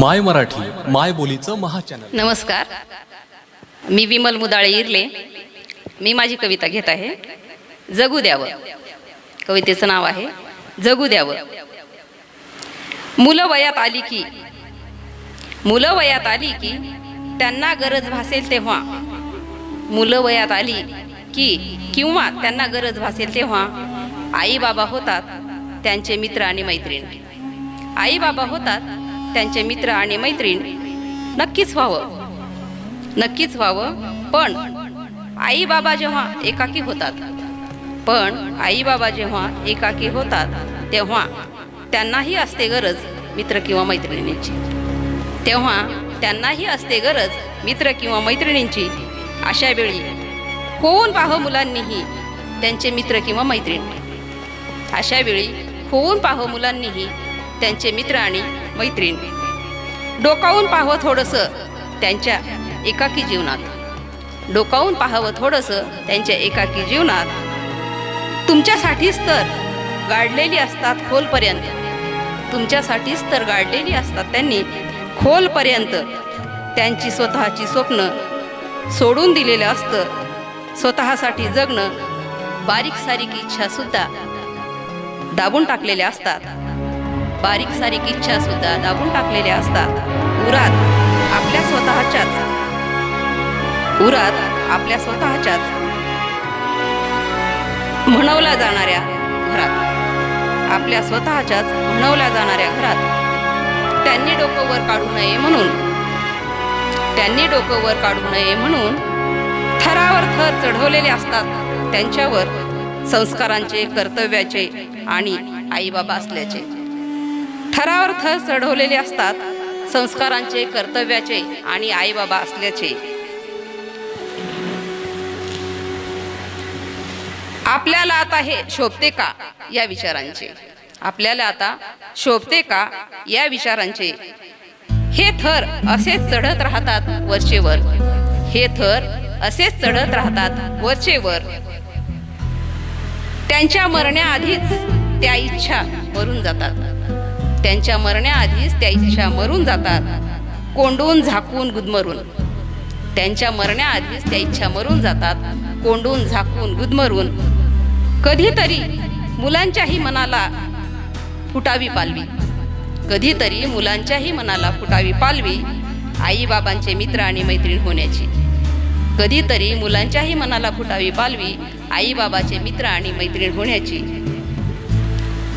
माय मराठी माय बोलीचं महाचॅनल नमस्कार. मी विमल मुदाळे इरले. मी माझी कविता घेत आहे. जगू द्यावं. कवितेचं नाव आहे जगू द्यावं. मुलं वयात आली की मुलं वयात आली की त्यांना गरज भासेल तेव्हा. मुलं वयात आली की किंवा त्यांना गरज भासेल तेव्हा आई बाबा होतात त्यांचे मित्र आणि मैत्रीण. आई बाबा होतात त्यांचे मित्र आणि मैत्रीण. नक्कीच व्हावं. नक्कीच व्हावं. पण आई बाबा जेव्हा एकाकी होतात पण आई बाबा जेव्हा एकाकी होतात तेव्हा त्यांनाही असते गरज मित्र किंवा मैत्रिणींची. तेव्हा त्यांनाही असते गरज मित्र किंवा मैत्रिणींची. अशा वेळी होऊन पाह मुलांनीही त्यांचे मित्र किंवा मैत्रीण? अशा वेळी होऊन पाह मुलांनीही त्यांचे मित्र आणि मैत्रीण. डोकावून पाहावं थोडंसं त्यांच्या एकाकी जीवनात. डोकावून पाहावं थोडंसं त्यांच्या एकाकी जीवनात. तुमच्यासाठीच तर गाडलेली असतात खोलपर्यंत. तुमच्यासाठीच तर गाडलेली असतात त्यांनी खोलपर्यंत. त्यांची स्वतःची स्वप्न सोडून दिलेलं असतं. स्वतःसाठी जगणं बारीक सारीक इच्छासुद्धा दाबून टाकलेल्या असतात. बारीक सारीक इच्छा सुद्धा दाबून टाकलेल्या असतात. उरात आपल्या स्वतःच्याच. उरात आपल्या स्वतःच्याच. म्हणवल्या जाणाऱ्या घरात. आपल्या स्वतःच्याच म्हणवल्या जाणाऱ्या घरात. त्यांनी डोकं वर काढू नये म्हणून. त्यांनी डोकं वर काढू नये म्हणून थरावर थर चढवलेले असतात. त्यांच्यावर संस्कारांचे कर्तव्याचे आणि आईबाबा असल्याचे. थरावर थर चढवलेले असतात संस्कारांचे कर्तव्याचे आणि आईबाबा असल्याचे. आपल्याला आता हे शोभते का या विचारांचे? आपल्याला आता शोभते का या विचारांचे? हे थर असेच चढत राहतात वरचेवर. हे थर असेच चढत राहतात वरचेवर. त्यांच्या मरण्याआधीच त्या इच्छा मरून जातात. त्यांच्या मरण्याआधीच त्या इच्छा मरून जातात. कोंडून झाकून गुदमरून. त्यांच्या मरण्याआधीच त्या इच्छा मरून जातात. कोंडून झाकून गुदमरून. कधीतरी मुलांच्याही मनाला फुटावी पालवी. कधीतरी मुलांच्याही मनाला फुटावी पालवी आईबाबांचे मित्र आणि मैत्रीण होण्याची. कधीतरी मुलांच्याही मनाला फुटावी पालवी आईबाबाचे मित्र आणि मैत्रीण होण्याची.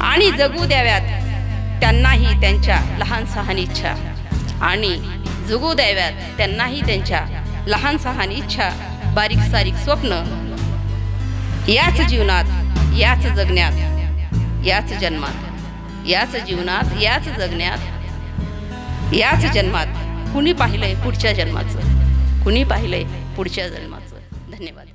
आणि जगू द्याव्यात. त्यांनाही त्यांच्या लहान सहान इच्छा. आणि जगू द्याव्यात त्यांनाही त्यांच्या लहान सहान इच्छा. बारीक सारीक स्वप्न. याच जीवनात याच जगण्यात याच जन्मात याच जीवनात याच जगण्यात याच जन्मात कुणी पाहिलंय पुढच्या जन्माचं? कुणी पाहिलंय पुढच्या जन्माचं? धन्यवाद.